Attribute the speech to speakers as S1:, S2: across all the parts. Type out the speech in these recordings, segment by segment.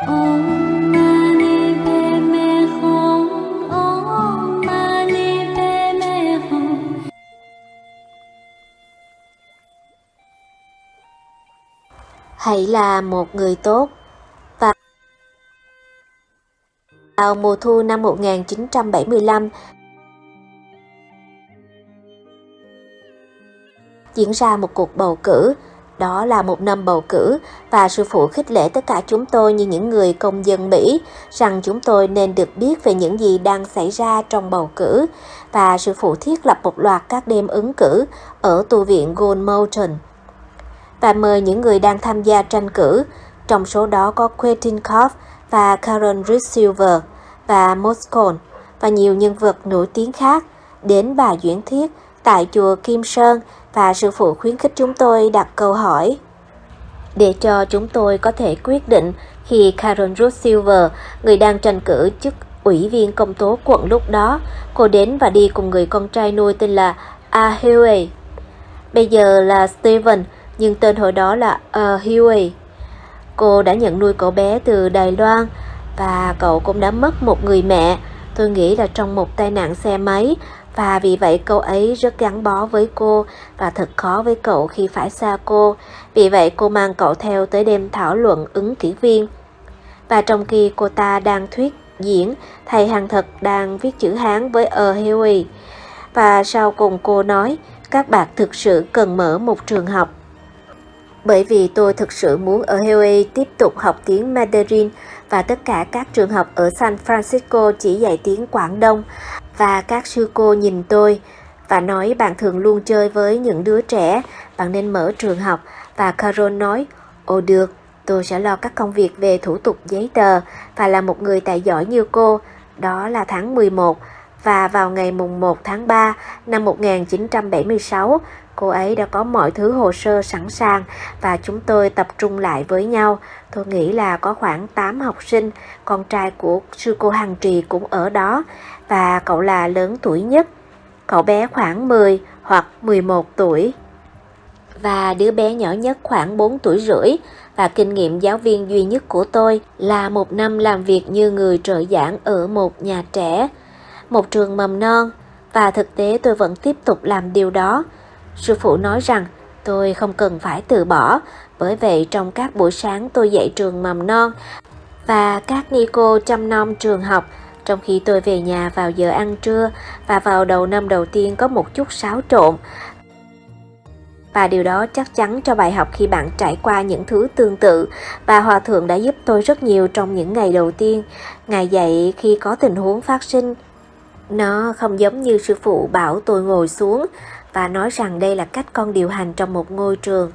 S1: Hãy là một người tốt. Và vào mùa thu năm 1975, diễn ra một cuộc bầu cử. Đó là một năm bầu cử và sư phụ khích lệ tất cả chúng tôi như những người công dân Mỹ rằng chúng tôi nên được biết về những gì đang xảy ra trong bầu cử. Và sư phụ thiết lập một loạt các đêm ứng cử ở tu viện Gold Mountain. Và mời những người đang tham gia tranh cử, trong số đó có Quentin Koff và Karen Reed Silver và Moscone và nhiều nhân vật nổi tiếng khác đến bài diễn thuyết tại chùa Kim Sơn và sư phụ khuyến khích chúng tôi đặt câu hỏi. Để cho chúng tôi có thể quyết định khi Karen Ruth Silver, người đang tranh cử chức ủy viên công tố quận lúc đó, cô đến và đi cùng người con trai nuôi tên là Ahue. Bây giờ là Steven, nhưng tên hồi đó là Ahue. Cô đã nhận nuôi cậu bé từ Đài Loan và cậu cũng đã mất một người mẹ. Tôi nghĩ là trong một tai nạn xe máy và vì vậy cậu ấy rất gắn bó với cô và thật khó với cậu khi phải xa cô. Vì vậy cô mang cậu theo tới đêm thảo luận ứng cử viên. Và trong khi cô ta đang thuyết diễn, thầy hàng thật đang viết chữ Hán với A. Huey. Và sau cùng cô nói, các bạn thực sự cần mở một trường học bởi vì tôi thực sự muốn ở Huey tiếp tục học tiếng Mandarin và tất cả các trường học ở San Francisco chỉ dạy tiếng Quảng Đông và các sư cô nhìn tôi và nói bạn thường luôn chơi với những đứa trẻ, bạn nên mở trường học. Và Carol nói, ồ được, tôi sẽ lo các công việc về thủ tục giấy tờ và là một người tài giỏi như cô, đó là tháng 11 và vào ngày mùng 1 tháng 3 năm 1976, cô ấy đã có mọi thứ hồ sơ sẵn sàng và chúng tôi tập trung lại với nhau. Tôi nghĩ là có khoảng 8 học sinh, con trai của sư cô Hằng Trì cũng ở đó và cậu là lớn tuổi nhất. Cậu bé khoảng 10 hoặc 11 tuổi và đứa bé nhỏ nhất khoảng 4 tuổi rưỡi và kinh nghiệm giáo viên duy nhất của tôi là một năm làm việc như người trợ giảng ở một nhà trẻ, một trường mầm non và thực tế tôi vẫn tiếp tục làm điều đó. Sư phụ nói rằng tôi không cần phải từ bỏ, bởi vậy trong các buổi sáng tôi dạy trường mầm non và các ni cô chăm nom trường học trong khi tôi về nhà vào giờ ăn trưa và vào đầu năm đầu tiên có một chút xáo trộn. Và điều đó chắc chắn cho bài học khi bạn trải qua những thứ tương tự và Hòa Thượng đã giúp tôi rất nhiều trong những ngày đầu tiên. Ngài dạy khi có tình huống phát sinh. Nó không giống như sư phụ bảo tôi ngồi xuống và nói rằng đây là cách con điều hành trong một ngôi trường.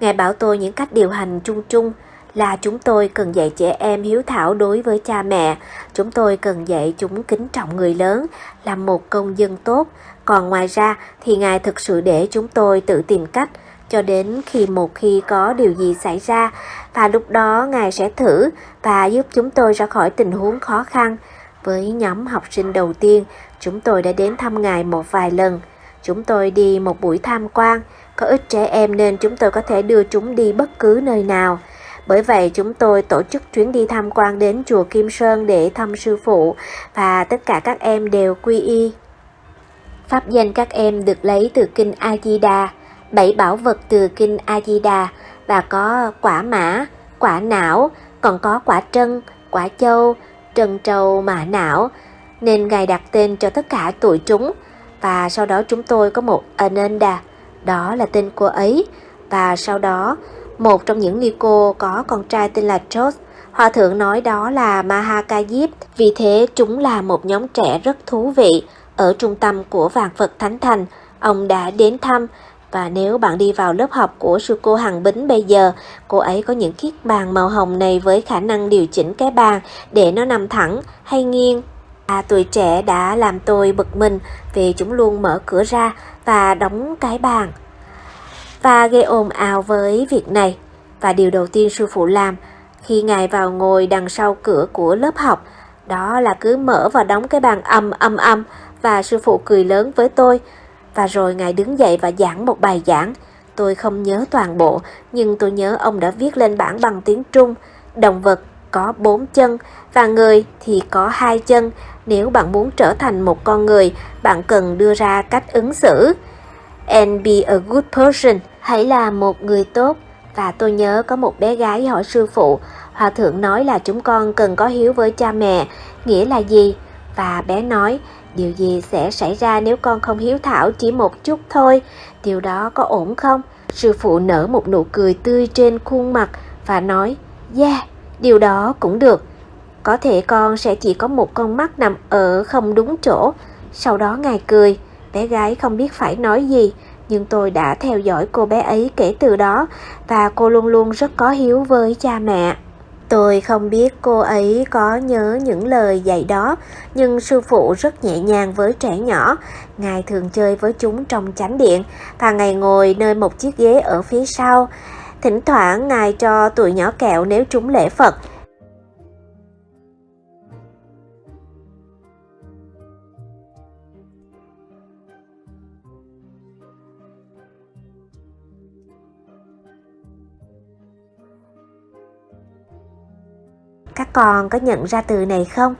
S1: Ngài bảo tôi những cách điều hành chung chung là chúng tôi cần dạy trẻ em hiếu thảo đối với cha mẹ, chúng tôi cần dạy chúng kính trọng người lớn, làm một công dân tốt. Còn ngoài ra thì Ngài thực sự để chúng tôi tự tìm cách cho đến khi một khi có điều gì xảy ra và lúc đó Ngài sẽ thử và giúp chúng tôi ra khỏi tình huống khó khăn. Với nhóm học sinh đầu tiên, chúng tôi đã đến thăm Ngài một vài lần. Chúng tôi đi một buổi tham quan, có ít trẻ em nên chúng tôi có thể đưa chúng đi bất cứ nơi nào. Bởi vậy chúng tôi tổ chức chuyến đi tham quan đến chùa Kim Sơn để thăm sư phụ và tất cả các em đều quy y. Pháp danh các em được lấy từ kinh A-di-đà, bảy bảo vật từ kinh A-di-đà và có quả mã, quả não, còn có quả trân, quả châu, trân trâu mã não, nên Ngài đặt tên cho tất cả tụi chúng và sau đó chúng tôi có một Ananda, đó là tên cô ấy và sau đó một trong những ni cô có con trai tên là George. Hòa thượng nói đó là Mahakayip, vì thế chúng là một nhóm trẻ rất thú vị. Ở trung tâm của Vạn Phật Thánh Thành, ông đã đến thăm và nếu bạn đi vào lớp học của sư cô Hằng Bính bây giờ, cô ấy có những chiếc bàn màu hồng này với khả năng điều chỉnh cái bàn để nó nằm thẳng hay nghiêng. À, tuổi trẻ đã làm tôi bực mình vì chúng luôn mở cửa ra và đóng cái bàn và gây ồn ào với việc này. Và điều đầu tiên sư phụ làm khi ngài vào ngồi đằng sau cửa của lớp học, đó là cứ mở và đóng cái bàn âm âm âm và sư phụ cười lớn với tôi. Và rồi ngài đứng dậy và giảng một bài giảng. Tôi không nhớ toàn bộ, nhưng tôi nhớ ông đã viết lên bảng bằng tiếng Trung, động vật có bốn chân và người thì có hai chân. Nếu bạn muốn trở thành một con người, bạn cần đưa ra cách ứng xử. And be a good person. Hãy là một người tốt. Và tôi nhớ có một bé gái hỏi sư phụ, Hòa thượng nói là chúng con cần có hiếu với cha mẹ, nghĩa là gì? Và bé nói, điều gì sẽ xảy ra nếu con không hiếu thảo chỉ một chút thôi, điều đó có ổn không? Sư phụ nở một nụ cười tươi trên khuôn mặt và nói, yeah, điều đó cũng được. Có thể con sẽ chỉ có một con mắt nằm ở không đúng chỗ. Sau đó ngài cười, bé gái không biết phải nói gì, nhưng tôi đã theo dõi cô bé ấy kể từ đó và cô luôn luôn rất có hiếu với cha mẹ. Tôi không biết cô ấy có nhớ những lời dạy đó, nhưng sư phụ rất nhẹ nhàng với trẻ nhỏ. Ngài thường chơi với chúng trong chánh điện và ngài ngồi nơi một chiếc ghế ở phía sau. Thỉnh thoảng ngài cho tụi nhỏ kẹo nếu chúng lễ Phật. Các con có nhận ra từ này không?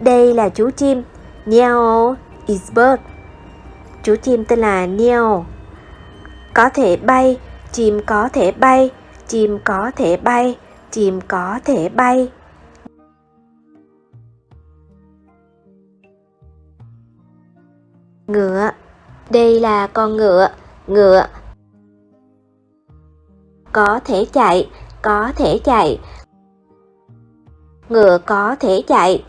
S1: Đây là chú chim. Neo is bird. Chú chim tên là Neo. Có thể bay, chim có thể bay, chim có thể bay, chim có thể bay. Ngựa. Đây là con ngựa, ngựa. Có thể chạy, có thể chạy. Ngựa có thể chạy.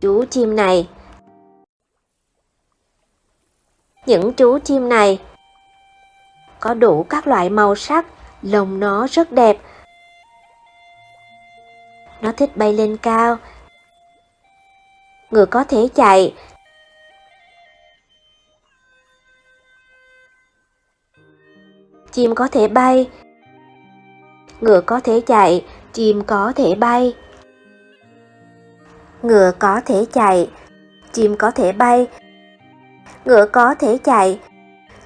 S1: Chú chim này. Những chú chim này có đủ các loại màu sắc, lông nó rất đẹp, nó thích bay lên cao. Ngựa có thể chạy. Chim có thể bay. Ngựa có thể chạy, chim có thể bay. Ngựa có thể chạy, chim có thể bay. Ngựa có thể chạy,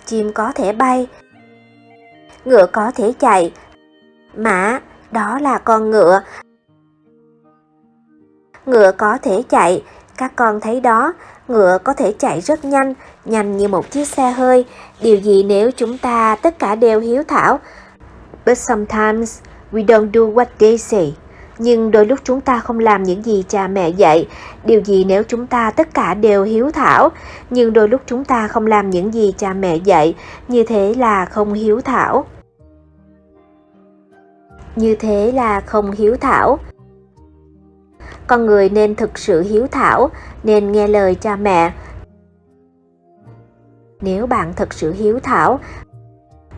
S1: chim có thể bay. Ngựa có thể chạy. Mã, đó là con ngựa, Ngựa có thể chạy, các con thấy đó, ngựa có thể chạy rất nhanh, nhanh như một chiếc xe hơi. Điều gì nếu chúng ta tất cả đều hiếu thảo? But sometimes we don't do what they say. Nhưng đôi lúc chúng ta không làm những gì cha mẹ dạy. Điều gì nếu chúng ta tất cả đều hiếu thảo? Nhưng đôi lúc chúng ta không làm những gì cha mẹ dạy. Như thế là không hiếu thảo. Như thế là không hiếu thảo con người nên thực sự hiếu thảo, nên nghe lời cha mẹ. Nếu bạn thực sự hiếu thảo,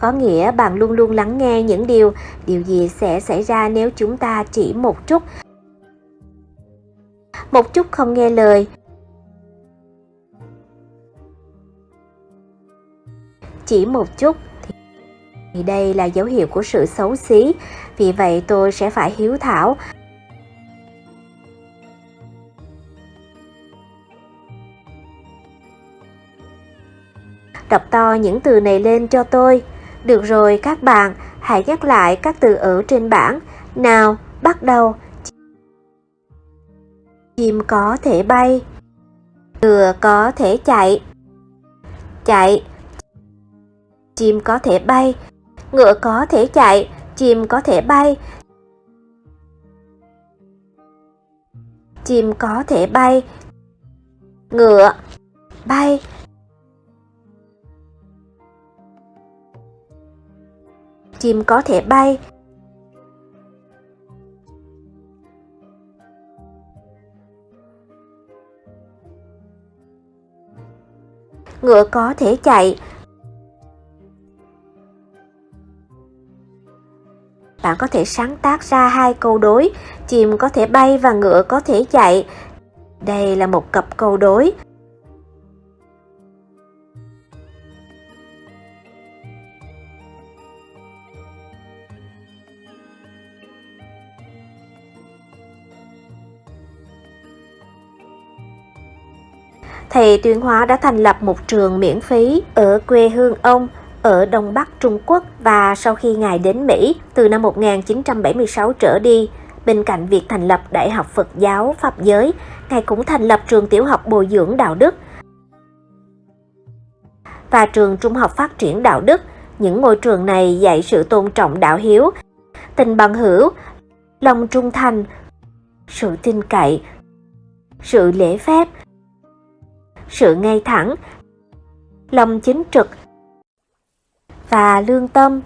S1: có nghĩa bạn luôn luôn lắng nghe những điều, điều gì sẽ xảy ra nếu chúng ta chỉ một chút. Một chút không nghe lời. Chỉ một chút thì đây là dấu hiệu của sự xấu xí, vì vậy tôi sẽ phải hiếu thảo, Đọc to những từ này lên cho tôi. Được rồi các bạn, hãy nhắc lại các từ ở trên bảng. Nào, bắt đầu. Chim có thể bay. Ngựa có thể chạy. Chạy. Chim có thể bay. Ngựa có thể chạy. Chim có thể bay. Chim có thể bay. Ngựa. Bay. Chim có thể bay. Ngựa có thể chạy. Bạn có thể sáng tác ra hai câu đối, chim có thể bay và ngựa có thể chạy. Đây là một cặp câu đối thì Tuyên Hóa đã thành lập một trường miễn phí ở quê hương ông ở Đông Bắc Trung Quốc và sau khi Ngài đến Mỹ từ năm 1976 trở đi, bên cạnh việc thành lập Đại học Phật giáo Pháp giới, Ngài cũng thành lập trường tiểu học bồi dưỡng đạo đức và trường trung học phát triển đạo đức. Những ngôi trường này dạy sự tôn trọng đạo hiếu, tình bằng hữu, lòng trung thành, sự tin cậy, sự lễ phép, sự ngay thẳng, lòng chính trực và lương tâm.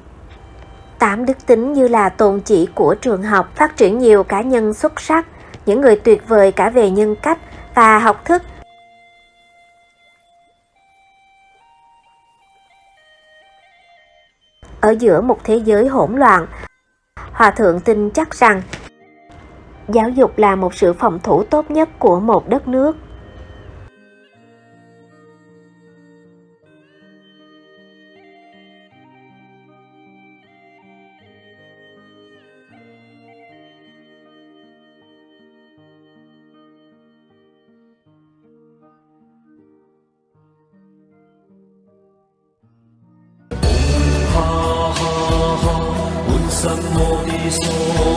S1: Tám đức tính như là tồn chỉ của trường học phát triển nhiều cá nhân xuất sắc, những người tuyệt vời cả về nhân cách và học thức. Ở giữa một thế giới hỗn loạn, Hòa Thượng tin chắc rằng giáo dục là một sự phòng thủ tốt nhất của một đất nước.
S2: soul.